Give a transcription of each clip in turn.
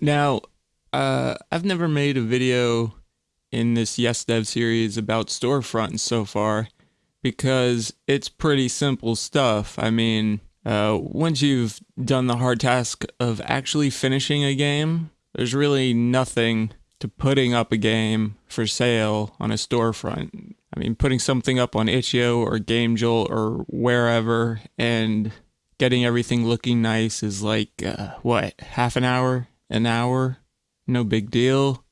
Now, uh, I've never made a video in this Yes Dev series about storefronts so far because it's pretty simple stuff. I mean, uh, once you've done the hard task of actually finishing a game, there's really nothing to putting up a game for sale on a storefront. I mean, putting something up on itch.io or GameJolt or wherever and getting everything looking nice is like, uh, what, half an hour, an hour, no big deal.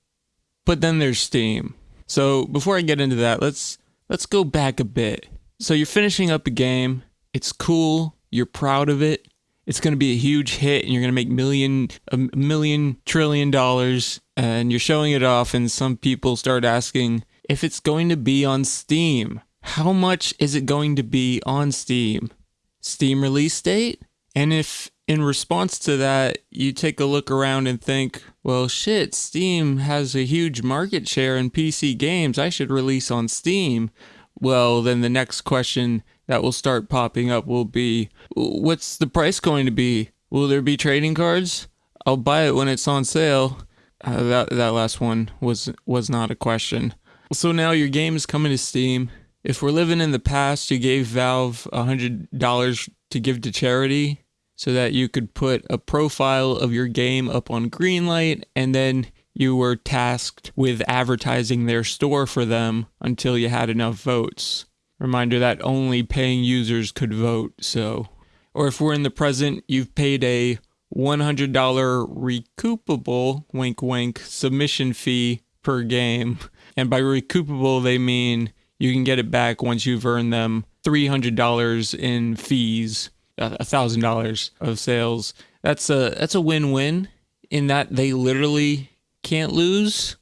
But then there's Steam. So before I get into that, let's let's go back a bit. So you're finishing up a game. It's cool. You're proud of it. It's going to be a huge hit and you're going to make million a million trillion dollars and you're showing it off and some people start asking if it's going to be on Steam. How much is it going to be on Steam? Steam release date? And if in response to that, you take a look around and think, well, shit, Steam has a huge market share in PC games. I should release on Steam. Well, then the next question that will start popping up will be, what's the price going to be? Will there be trading cards? I'll buy it when it's on sale. Uh, that that last one was was not a question. So now your game is coming to Steam. If we're living in the past, you gave Valve a hundred dollars to give to charity so that you could put a profile of your game up on Greenlight and then you were tasked with advertising their store for them until you had enough votes. Reminder that only paying users could vote, so. Or if we're in the present, you've paid a $100 recoupable, wink wink, submission fee per game. And by recoupable, they mean you can get it back once you've earned them $300 in fees Uh, thousand dollars of sales. That's a that's a win-win in that they literally can't lose.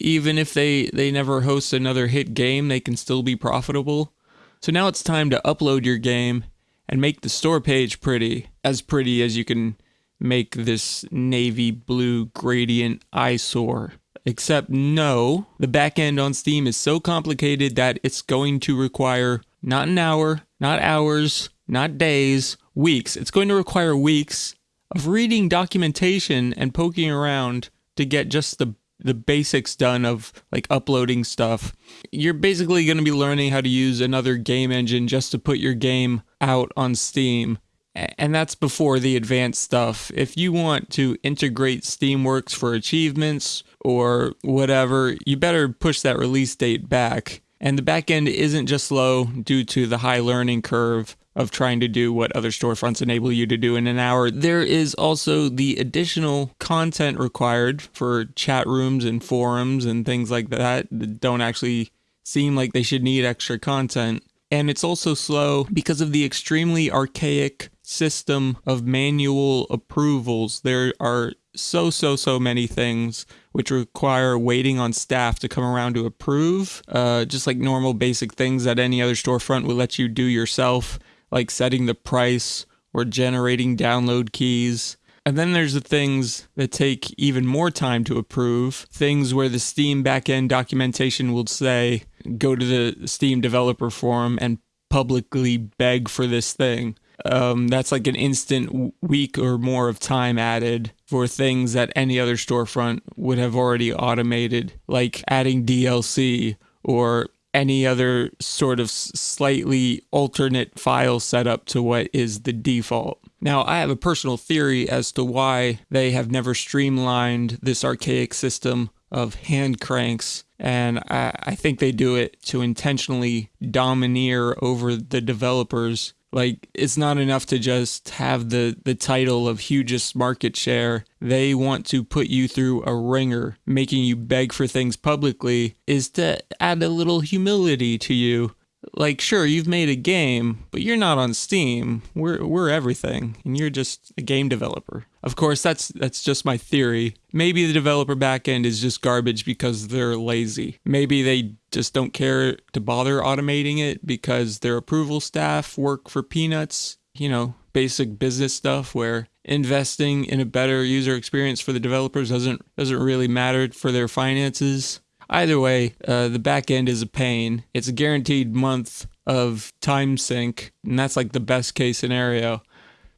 Even if they they never host another hit game, they can still be profitable. So now it's time to upload your game and make the store page pretty, as pretty as you can make this navy blue gradient eyesore. Except no, the backend on Steam is so complicated that it's going to require not an hour, not hours, not days, weeks. It's going to require weeks of reading documentation and poking around to get just the the basics done of like uploading stuff. You're basically going to be learning how to use another game engine just to put your game out on Steam. And that's before the advanced stuff. If you want to integrate Steamworks for achievements or whatever, you better push that release date back. And the backend isn't just slow due to the high learning curve of trying to do what other storefronts enable you to do in an hour. There is also the additional content required for chat rooms and forums and things like that that don't actually seem like they should need extra content. And it's also slow because of the extremely archaic system of manual approvals. There are so, so, so many things which require waiting on staff to come around to approve, uh, just like normal basic things that any other storefront will let you do yourself like setting the price or generating download keys. And then there's the things that take even more time to approve, things where the Steam backend documentation will say, go to the Steam developer forum and publicly beg for this thing. Um, that's like an instant week or more of time added for things that any other storefront would have already automated, like adding DLC or any other sort of slightly alternate file setup to what is the default. Now, I have a personal theory as to why they have never streamlined this archaic system of hand cranks, and I, I think they do it to intentionally domineer over the developers like it's not enough to just have the the title of hugest market share. They want to put you through a wringer, making you beg for things publicly is to add a little humility to you like sure you've made a game but you're not on steam. We're we're everything and you're just a game developer. Of course that's that's just my theory. Maybe the developer backend is just garbage because they're lazy. Maybe they just don't care to bother automating it because their approval staff work for peanuts you know basic business stuff where investing in a better user experience for the developers doesn't doesn't really matter for their finances Either way, uh, the back end is a pain. It's a guaranteed month of time sink, and that's like the best case scenario.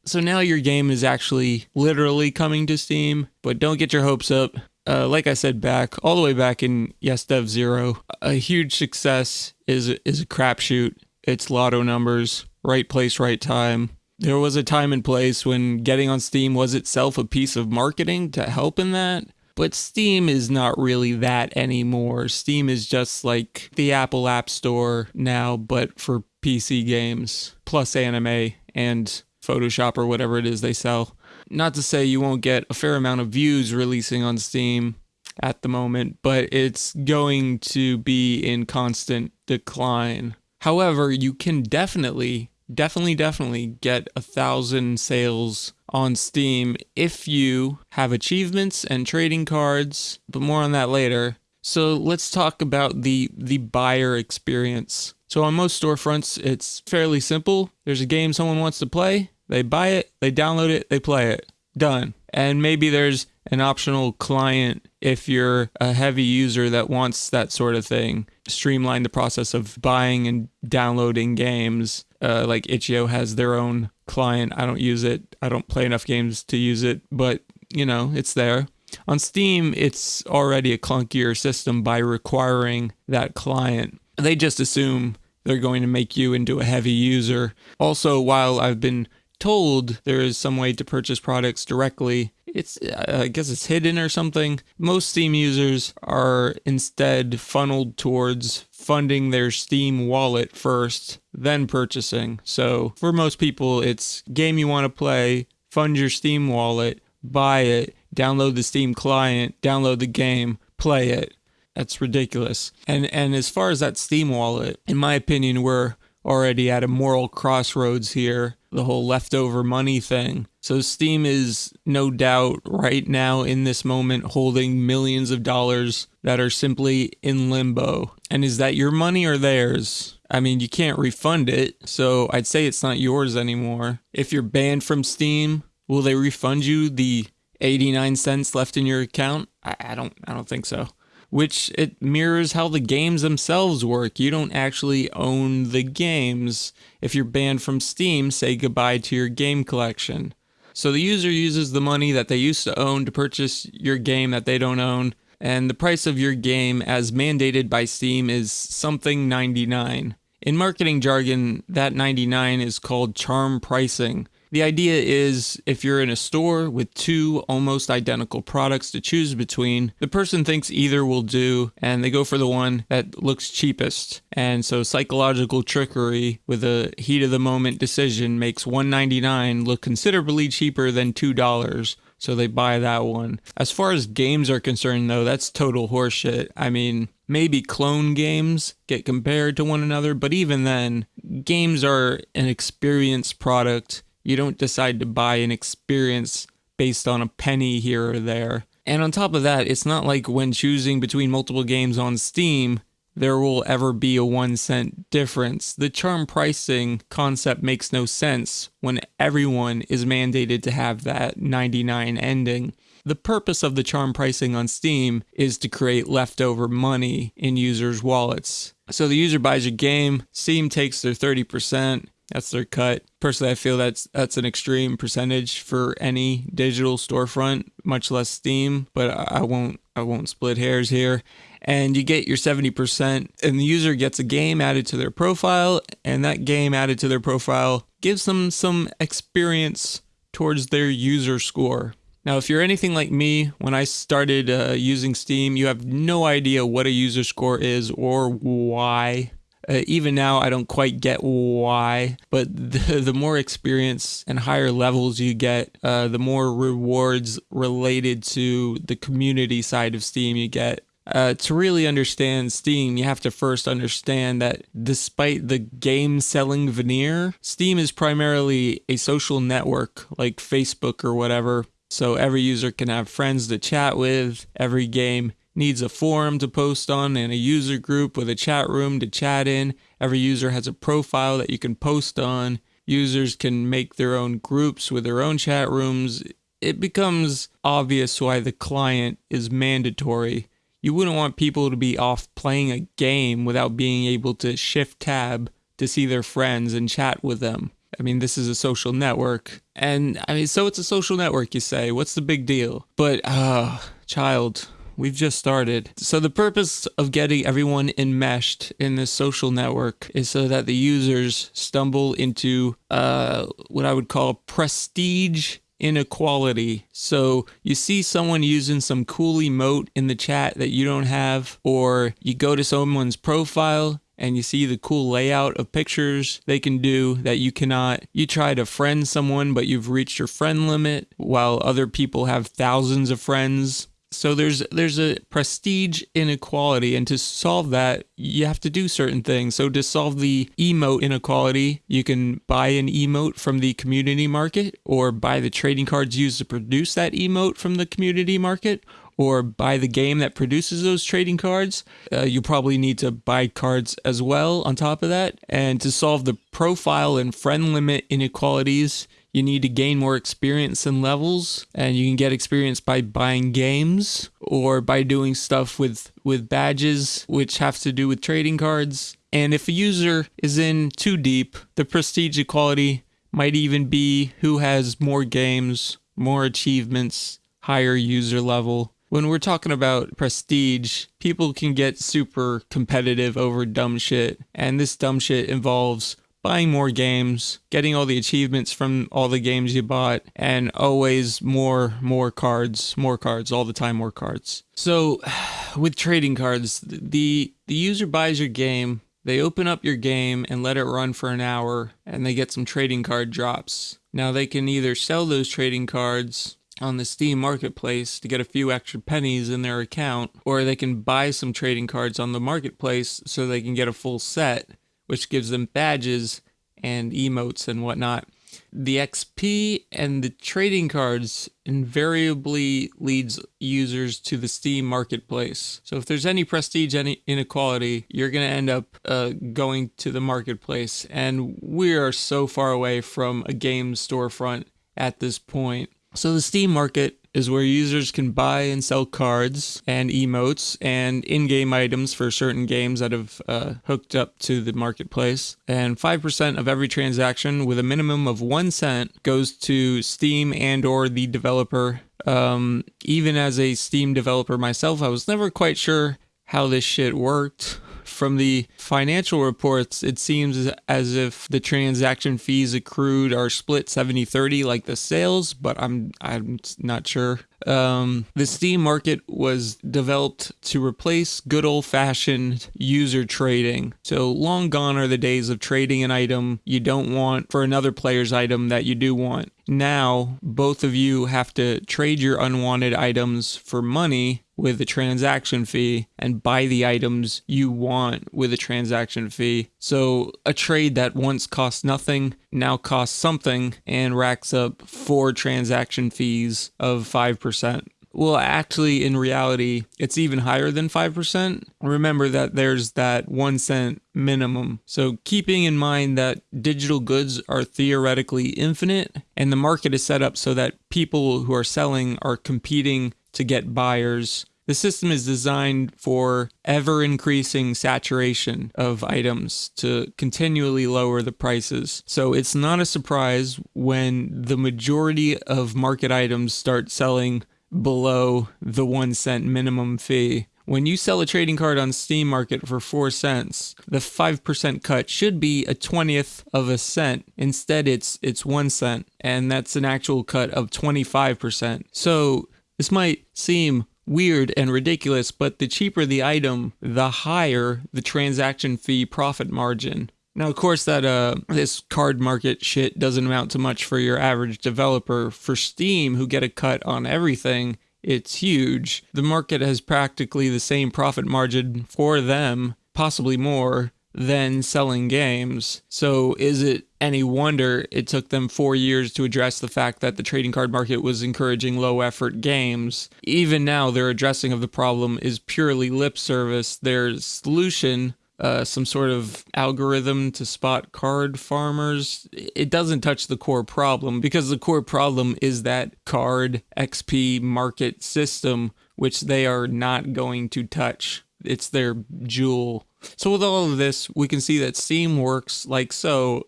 So now your game is actually literally coming to Steam, but don't get your hopes up. Uh, like I said back, all the way back in Yes Dev Zero, a huge success is is a crapshoot. It's lotto numbers, right place, right time. There was a time and place when getting on Steam was itself a piece of marketing to help in that. But Steam is not really that anymore. Steam is just like the Apple App Store now, but for PC games, plus anime and Photoshop or whatever it is they sell. Not to say you won't get a fair amount of views releasing on Steam at the moment, but it's going to be in constant decline. However, you can definitely, definitely, definitely get a thousand sales on Steam if you have achievements and trading cards, but more on that later. So let's talk about the the buyer experience. So on most storefronts, it's fairly simple. There's a game someone wants to play, they buy it, they download it, they play it. Done. And maybe there's an optional client if you're a heavy user that wants that sort of thing. Streamline the process of buying and downloading games. Uh, like itch.io has their own client. I don't use it. I don't play enough games to use it, but you know, it's there. On Steam, it's already a clunkier system by requiring that client. They just assume they're going to make you into a heavy user. Also, while I've been told there is some way to purchase products directly, it's uh, I guess it's hidden or something. Most Steam users are instead funneled towards funding their Steam wallet first, then purchasing. So for most people, it's game you want to play, fund your Steam wallet, buy it, download the Steam client, download the game, play it. That's ridiculous. And and as far as that Steam wallet, in my opinion, we're already at a moral crossroads here, the whole leftover money thing. So Steam is no doubt right now in this moment holding millions of dollars that are simply in limbo. And is that your money or theirs? I mean, you can't refund it, so I'd say it's not yours anymore. If you're banned from Steam, will they refund you the 89 cents left in your account? I, I don't I don't think so which it mirrors how the games themselves work. You don't actually own the games. If you're banned from Steam, say goodbye to your game collection. So the user uses the money that they used to own to purchase your game that they don't own, and the price of your game as mandated by Steam is something 99. In marketing jargon, that 99 is called charm pricing. The idea is if you're in a store with two almost identical products to choose between, the person thinks either will do and they go for the one that looks cheapest. And so psychological trickery with a heat of the moment decision makes 199 look considerably cheaper than $2 so they buy that one. As far as games are concerned, though, that's total horseshit. I mean, maybe clone games get compared to one another, but even then, games are an experience product you don't decide to buy an experience based on a penny here or there. And on top of that, it's not like when choosing between multiple games on Steam, there will ever be a one cent difference. The charm pricing concept makes no sense when everyone is mandated to have that 99 ending. The purpose of the charm pricing on Steam is to create leftover money in users' wallets. So the user buys a game, Steam takes their 30%, that's their cut. Personally, I feel that's that's an extreme percentage for any digital storefront, much less Steam. But I won't I won't split hairs here. And you get your 70%, and the user gets a game added to their profile, and that game added to their profile gives them some experience towards their user score. Now, if you're anything like me, when I started uh, using Steam, you have no idea what a user score is or why uh, even now, I don't quite get why, but the, the more experience and higher levels you get, uh, the more rewards related to the community side of Steam you get. Uh, to really understand Steam, you have to first understand that despite the game selling veneer, Steam is primarily a social network like Facebook or whatever. So every user can have friends to chat with, every game needs a forum to post on and a user group with a chat room to chat in. Every user has a profile that you can post on. Users can make their own groups with their own chat rooms. It becomes obvious why the client is mandatory. You wouldn't want people to be off playing a game without being able to shift tab to see their friends and chat with them. I mean, this is a social network. And I mean, so it's a social network, you say. What's the big deal? But, uh, child, we've just started. So the purpose of getting everyone enmeshed in this social network is so that the users stumble into uh, what I would call prestige inequality. So you see someone using some cool emote in the chat that you don't have, or you go to someone's profile and you see the cool layout of pictures they can do that you cannot. You try to friend someone, but you've reached your friend limit while other people have thousands of friends. So there's there's a prestige inequality, and to solve that, you have to do certain things. So to solve the emote inequality, you can buy an emote from the community market, or buy the trading cards used to produce that emote from the community market, or buy the game that produces those trading cards. Uh, you probably need to buy cards as well on top of that. And to solve the profile and friend limit inequalities, you need to gain more experience and levels, and you can get experience by buying games or by doing stuff with with badges, which have to do with trading cards. And if a user is in too deep, the prestige equality might even be who has more games, more achievements, higher user level. When we're talking about prestige, people can get super competitive over dumb shit, and this dumb shit involves buying more games, getting all the achievements from all the games you bought, and always more, more cards, more cards, all the time, more cards. So, with trading cards, the the user buys your game, they open up your game and let it run for an hour, and they get some trading card drops. Now they can either sell those trading cards on the Steam marketplace to get a few extra pennies in their account, or they can buy some trading cards on the marketplace so they can get a full set which gives them badges and emotes and whatnot. The XP and the trading cards invariably leads users to the Steam marketplace. So if there's any prestige any inequality, you're going to end up uh, going to the marketplace. And we are so far away from a game storefront at this point. So the Steam market is where users can buy and sell cards and emotes and in-game items for certain games that have uh, hooked up to the marketplace. And 5% of every transaction with a minimum of 1 cent goes to Steam and or the developer. Um, even as a Steam developer myself, I was never quite sure how this shit worked from the financial reports, it seems as if the transaction fees accrued are split 70-30 like the sales, but I'm I'm not sure. Um, the Steam market was developed to replace good old fashioned user trading. So long gone are the days of trading an item you don't want for another player's item that you do want. Now, both of you have to trade your unwanted items for money with a transaction fee and buy the items you want with a transaction fee. So a trade that once cost nothing now costs something and racks up four transaction fees of 5%. Well, actually, in reality, it's even higher than 5%. Remember that there's that one cent minimum. So, keeping in mind that digital goods are theoretically infinite and the market is set up so that people who are selling are competing to get buyers. The system is designed for ever increasing saturation of items to continually lower the prices. So it's not a surprise when the majority of market items start selling below the one cent minimum fee. When you sell a trading card on Steam Market for 4 cents, the 5% cut should be a 20th of a cent. Instead, it's it's 1 cent, and that's an actual cut of 25%. So, this might seem weird and ridiculous, but the cheaper the item, the higher the transaction fee profit margin. Now, of course, that uh, this card market shit doesn't amount to much for your average developer. For Steam, who get a cut on everything, it's huge. The market has practically the same profit margin for them, possibly more, than selling games. So is it any wonder it took them four years to address the fact that the trading card market was encouraging low effort games? Even now, their addressing of the problem is purely lip service. Their solution uh, some sort of algorithm to spot card farmers. It doesn't touch the core problem because the core problem is that card XP market system, which they are not going to touch. It's their jewel so with all of this, we can see that Steam works like so.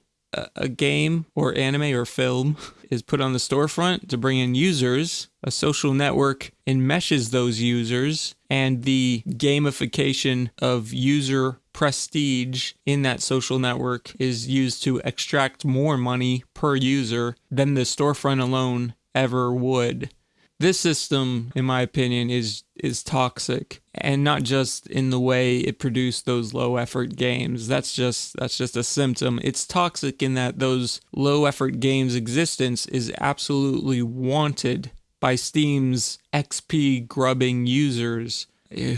a, game or anime or film is put on the storefront to bring in users. A social network enmeshes those users, and the gamification of user prestige in that social network is used to extract more money per user than the storefront alone ever would this system in my opinion is is toxic and not just in the way it produced those low effort games. That's just that's just a symptom. It's toxic in that those low effort games existence is absolutely wanted by steam's xp grubbing users.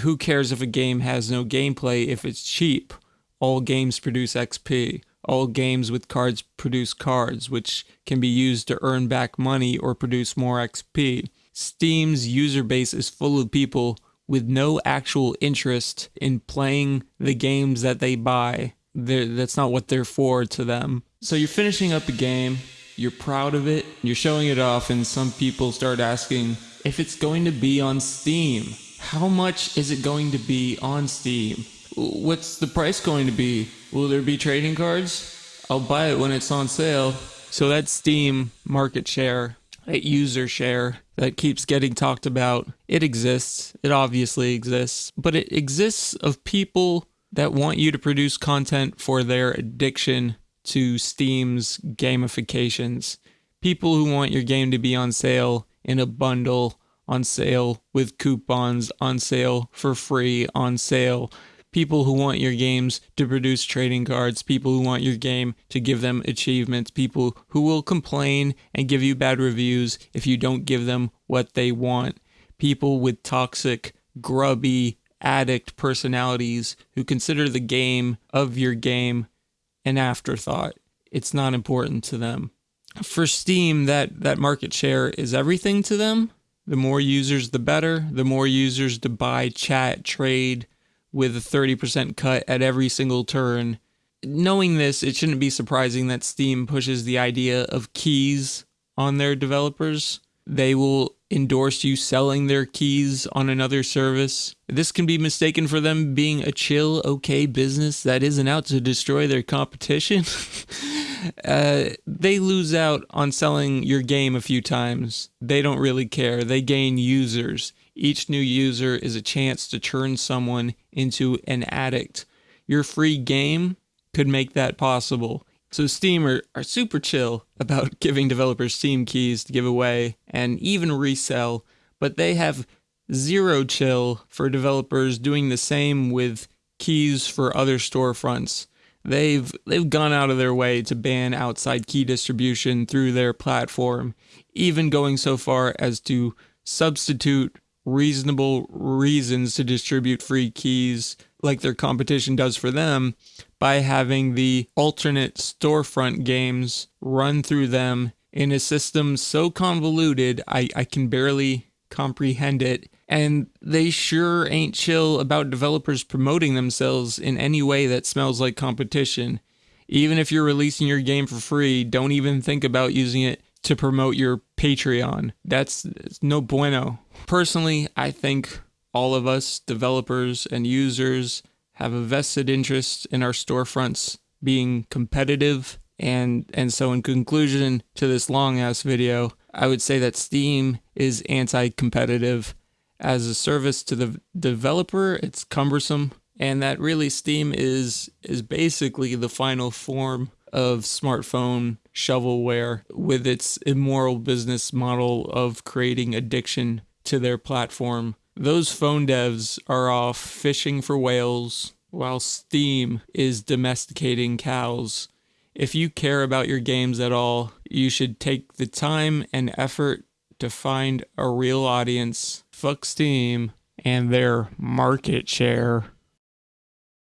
Who cares if a game has no gameplay if it's cheap? All games produce xp all games with cards produce cards which can be used to earn back money or produce more xp Steam's user base is full of people with no actual interest in playing the games that they buy. They're, that's not what they're for to them. So you're finishing up a game, you're proud of it, you're showing it off, and some people start asking if it's going to be on Steam. How much is it going to be on Steam? What's the price going to be? Will there be trading cards? I'll buy it when it's on sale. So that's Steam market share that user share that keeps getting talked about. It exists. It obviously exists, but it exists of people that want you to produce content for their addiction to Steam's gamifications. People who want your game to be on sale in a bundle, on sale with coupons, on sale for free, on sale people who want your games to produce trading cards, people who want your game to give them achievements, people who will complain and give you bad reviews if you don't give them what they want, people with toxic, grubby, addict personalities who consider the game of your game an afterthought. It's not important to them. For Steam, that, that market share is everything to them. The more users, the better. The more users to buy, chat, trade, with a 30% cut at every single turn. Knowing this, it shouldn't be surprising that Steam pushes the idea of keys on their developers. They will endorse you selling their keys on another service. This can be mistaken for them being a chill, okay business that isn't out to destroy their competition. uh, they lose out on selling your game a few times. They don't really care. They gain users. Each new user is a chance to turn someone into an addict. Your free game could make that possible. So Steam are, are super chill about giving developers Steam keys to give away and even resell, but they have zero chill for developers doing the same with keys for other storefronts. They've they've gone out of their way to ban outside key distribution through their platform, even going so far as to substitute reasonable reasons to distribute free keys like their competition does for them by having the alternate storefront games run through them in a system so convoluted I, I can barely comprehend it. And they sure ain't chill about developers promoting themselves in any way that smells like competition. Even if you're releasing your game for free, don't even think about using it to promote your Patreon. That's no bueno. Personally, I think all of us, developers and users, have a vested interest in our storefronts being competitive. And, and so, in conclusion to this long ass video, I would say that Steam is anti competitive. As a service to the developer, it's cumbersome. And that really Steam is is basically the final form of smartphone shovelware with its immoral business model of creating addiction to their platform. Those phone devs are off fishing for whales while Steam is domesticating cows. If you care about your games at all, you should take the time and effort to find a real audience. Fuck Steam and their market share.